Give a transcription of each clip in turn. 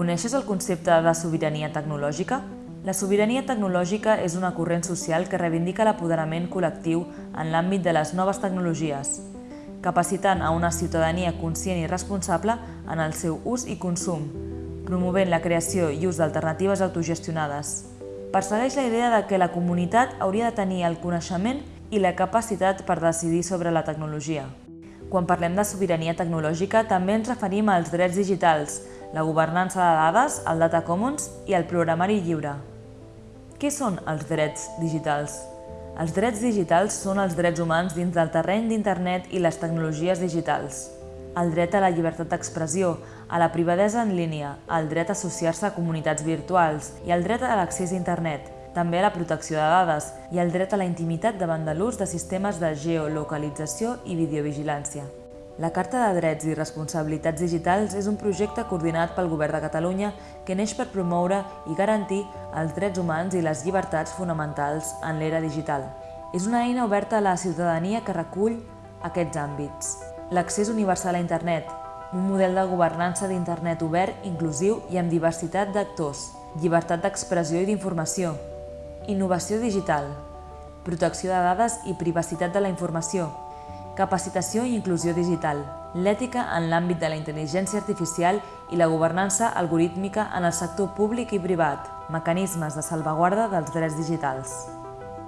Coneixes el concepte de sobirania tecnològica? La sobirania tecnològica és una corrent social que reivindica l'apoderament col·lectiu en l'àmbit de les noves tecnologies, capacitant a una ciutadania conscient i responsable en el seu ús i consum, promovent la creació i ús d'alternatives autogestionades. Persegueix la idea de que la comunitat hauria de tenir el coneixement i la capacitat per decidir sobre la tecnologia. Quan parlem de sobirania tecnològica, també ens referim als drets digitals, la governança de dades, el Data Commons i el programari lliure. Què són els drets digitals? Els drets digitals són els drets humans dins del terreny d'Internet i les tecnologies digitals. El dret a la llibertat d'expressió, a la privadesa en línia, el dret a associar-se a comunitats virtuals i el dret a l'accés a Internet, també a la protecció de dades i el dret a la intimitat davant de l'ús de sistemes de geolocalització i videovigilància. La Carta de Drets i Responsabilitats Digitals és un projecte coordinat pel Govern de Catalunya que neix per promoure i garantir els drets humans i les llibertats fonamentals en l'era digital. És una eina oberta a la ciutadania que recull aquests àmbits. L'accés universal a internet, un model de governança d'internet obert, inclusiu i amb diversitat d'actors, llibertat d'expressió i d'informació, innovació digital, protecció de dades i privacitat de la informació, capacitació i inclusió digital, l'ètica en l'àmbit de la intel·ligència artificial i la governança algorítmica en el sector públic i privat, mecanismes de salvaguarda dels drets digitals.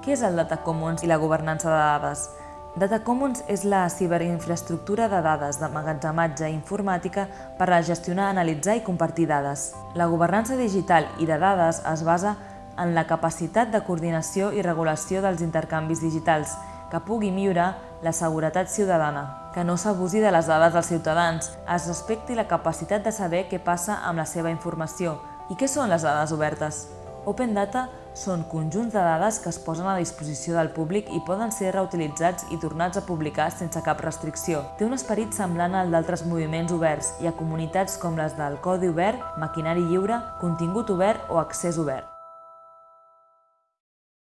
Què és el Data Commons i la governança de dades? Data Commons és la ciberinfraestructura de dades d'emmagatzematge informàtica per a gestionar, analitzar i compartir dades. La governança digital i de dades es basa en la capacitat de coordinació i regulació dels intercanvis digitals que pugui millorar la seguretat ciutadana, que no s'abusi de les dades dels ciutadans, es respecti la capacitat de saber què passa amb la seva informació. I què són les dades obertes? Open Data són conjunts de dades que es posen a disposició del públic i poden ser reutilitzats i tornats a publicar sense cap restricció. Té un esperit semblant al d'altres moviments oberts i a comunitats com les del Codi Obert, Maquinari Lliure, Contingut Obert o Accés Obert.